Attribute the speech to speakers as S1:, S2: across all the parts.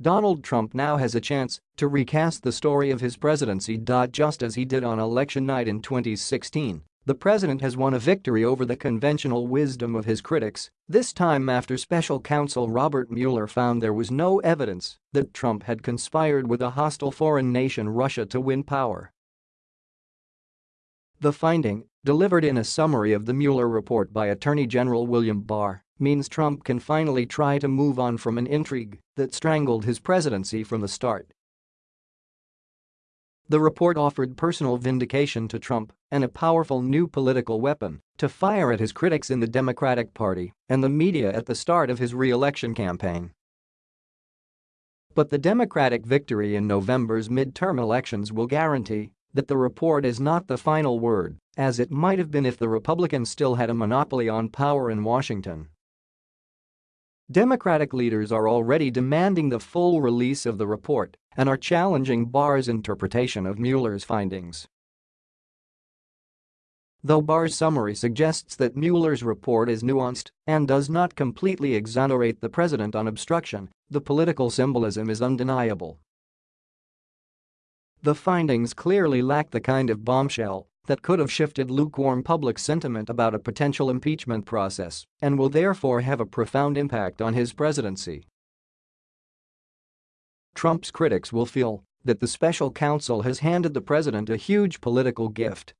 S1: Donald Trump now has a chance to recast the story of his presidency. Just as he did on election night in 2016, the president has won a victory over the conventional wisdom of his critics, this time after special counsel Robert Mueller found there was no evidence that Trump had conspired with a hostile foreign nation Russia to win power. The finding, delivered in a summary of the Mueller report by Attorney General William Barr, means Trump can finally try to move on from an intrigue that strangled his presidency from the start. The report offered personal vindication to Trump and a powerful new political weapon to fire at his critics in the Democratic Party and the media at the start of his re-election campaign. But the Democratic victory in November's midterm elections will guarantee that the report is not the final word, as it might have been if the Republicans still had a monopoly on power in Washington. Democratic leaders are already demanding the full release of the report and are challenging Barr's interpretation of Mueller's findings. Though Barr's summary suggests that Mueller's report is nuanced and does not completely exonerate the president on obstruction, the political symbolism is undeniable. The findings clearly lack the kind of bombshell that could have shifted lukewarm public sentiment about a potential impeachment process and will therefore have a profound impact on his presidency. Trump's critics will feel that the special counsel has handed the president a huge political gift.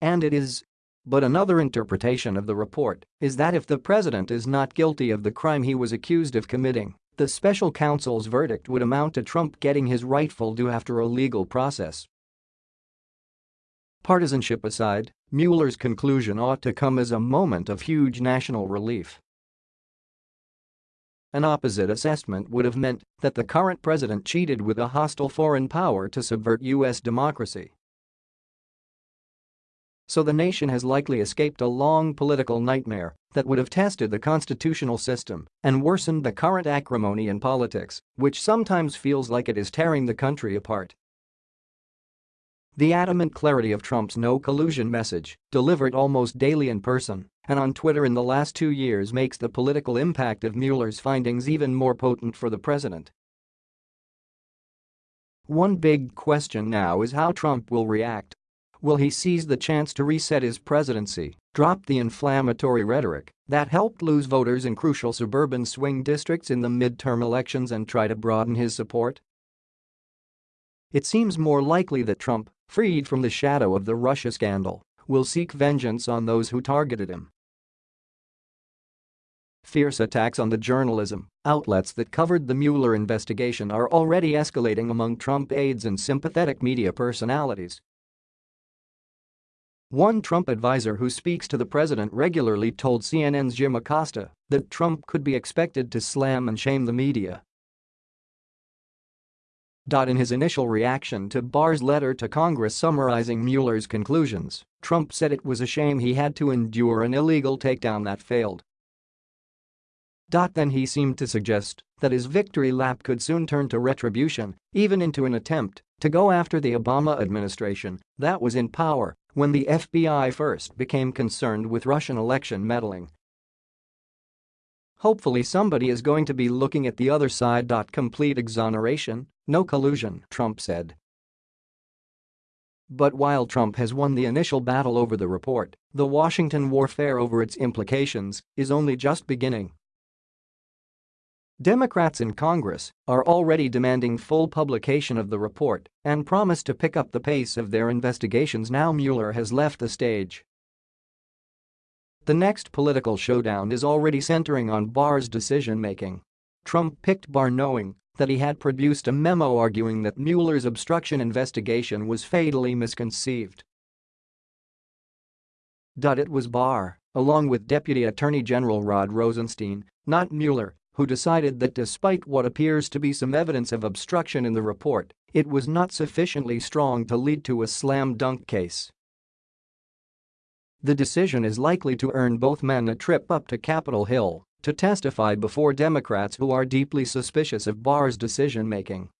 S1: And it is. But another interpretation of the report is that if the president is not guilty of the crime he was accused of committing, the special counsel's verdict would amount to Trump getting his rightful due after a legal process. Partisanship aside, Mueller's conclusion ought to come as a moment of huge national relief. An opposite assessment would have meant that the current president cheated with a hostile foreign power to subvert U.S. democracy. So the nation has likely escaped a long political nightmare that would have tested the constitutional system and worsened the current acrimony in politics, which sometimes feels like it is tearing the country apart. The adamant clarity of Trump's no collusion message, delivered almost daily in person and on Twitter in the last two years makes the political impact of Mueller's findings even more potent for the president. One big question now is how Trump will react. Will he seize the chance to reset his presidency, drop the inflammatory rhetoric that helped lose voters in crucial suburban swing districts in the midterm elections and try to broaden his support? It seems more likely that Trump freed from the shadow of the Russia scandal, will seek vengeance on those who targeted him. Fierce attacks on the journalism outlets that covered the Mueller investigation are already escalating among Trump aides and sympathetic media personalities. One Trump advisor who speaks to the president regularly told CNN's Jim Acosta that Trump could be expected to slam and shame the media in his initial reaction to Barr's letter to Congress summarizing Mueller's conclusions, Trump said it was a shame he had to endure an illegal takedown that failed. Then he seemed to suggest that his victory lap could soon turn to retribution, even into an attempt to go after the Obama administration that was in power when the FBI first became concerned with Russian election meddling Hopefully somebody is going to be looking at the other side. Complete exoneration, no collusion, Trump said. But while Trump has won the initial battle over the report, the Washington warfare over its implications is only just beginning. Democrats in Congress are already demanding full publication of the report and promise to pick up the pace of their investigations now Mueller has left the stage. The next political showdown is already centering on Barr's decision-making. Trump picked Barr knowing that he had produced a memo arguing that Mueller's obstruction investigation was fatally misconceived. It was Barr, along with Deputy Attorney General Rod Rosenstein, not Mueller, who decided that despite what appears to be some evidence of obstruction in the report, it was not sufficiently strong to lead to a slam-dunk case. The decision is likely to earn both men a trip up to Capitol Hill to testify before Democrats who are deeply suspicious of Barr's decision-making.